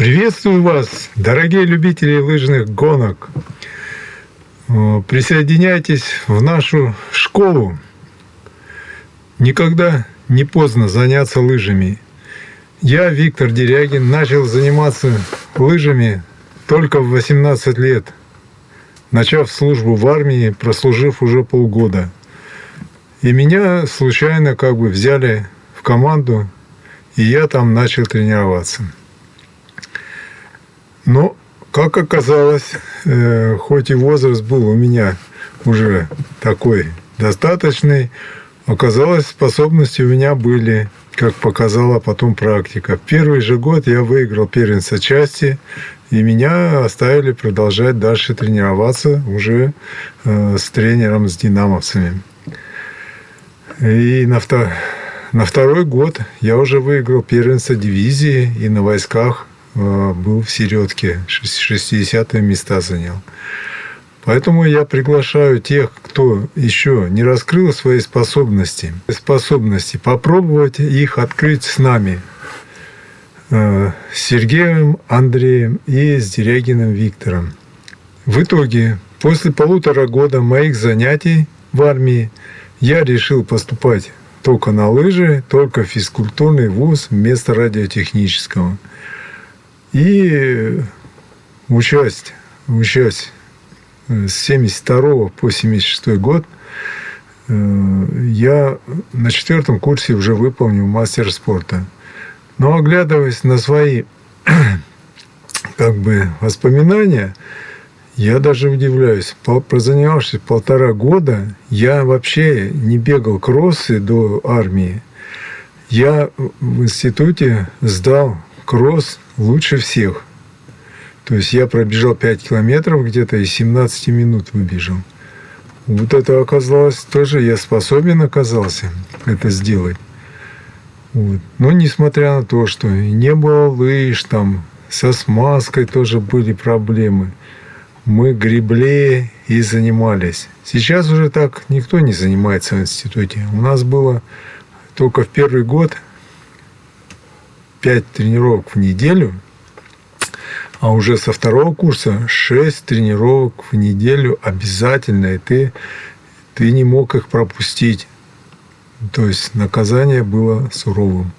Приветствую вас, дорогие любители лыжных гонок. Э, присоединяйтесь в нашу школу. Никогда не поздно заняться лыжами. Я, Виктор Дерягин, начал заниматься лыжами только в 18 лет, начав службу в армии, прослужив уже полгода. И меня случайно как бы взяли команду, и я там начал тренироваться. Но, как оказалось, э, хоть и возраст был у меня уже такой достаточный, оказалось, способности у меня были, как показала потом практика. В первый же год я выиграл первенство части, и меня оставили продолжать дальше тренироваться уже э, с тренером, с динамовцами. И на, втор... на второй год я уже выиграл первенство дивизии и на войсках Э, был в середке, 60 места занял. Поэтому я приглашаю тех, кто еще не раскрыл свои способности, способности попробовать их открыть с нами, э, с Сергеем Андреем и с Дерягиным Виктором. В итоге, после полутора года моих занятий в армии, я решил поступать только на лыжи, только физкультурный вуз вместо радиотехнического – и участь, участь с 72 по 76 год э, я на четвертом курсе уже выполнил мастер спорта. Но оглядываясь на свои как бы воспоминания, я даже удивляюсь. Прозанимавшись полтора года, я вообще не бегал кроссы до армии. Я в институте сдал кросс лучше всех. То есть я пробежал 5 километров где-то и 17 минут выбежал. Вот это оказалось тоже, я способен оказался это сделать. Вот. Но несмотря на то, что не было лыж, там со смазкой тоже были проблемы, мы гребли и занимались. Сейчас уже так никто не занимается в институте. У нас было только в первый год 5 тренировок в неделю, а уже со второго курса 6 тренировок в неделю обязательно, и ты, ты не мог их пропустить. То есть наказание было суровым.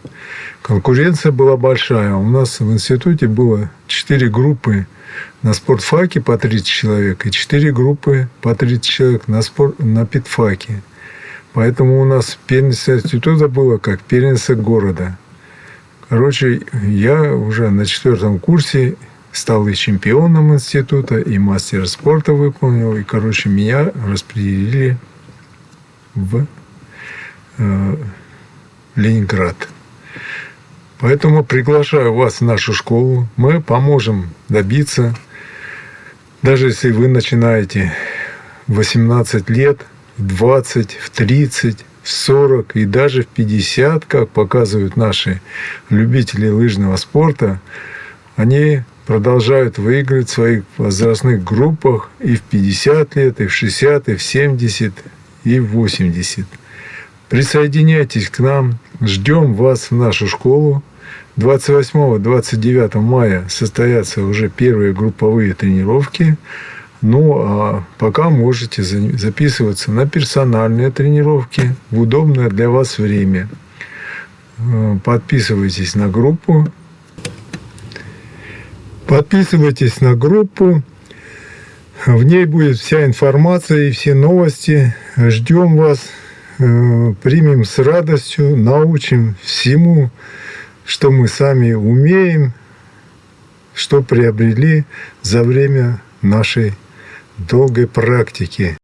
Конкуренция была большая. У нас в институте было 4 группы на спортфаке по 30 человек и 4 группы по 30 человек на, спорт, на питфаке. Поэтому у нас первенство института было как первенство города. Короче, я уже на четвертом курсе стал и чемпионом института, и мастер спорта выполнил. И, короче, меня распределили в Ленинград. Поэтому приглашаю вас в нашу школу. Мы поможем добиться, даже если вы начинаете в 18 лет, в 20, в 30, в 40 и даже в 50, как показывают наши любители лыжного спорта, они продолжают выигрывать в своих возрастных группах и в 50 лет, и в 60, и в 70, и в 80. Присоединяйтесь к нам, ждем вас в нашу школу. 28-29 мая состоятся уже первые групповые тренировки. Ну, а пока можете записываться на персональные тренировки в удобное для вас время. Э, подписывайтесь на группу. Подписывайтесь на группу. В ней будет вся информация и все новости. Ждем вас. Э, примем с радостью, научим всему, что мы сами умеем, что приобрели за время нашей долгой практики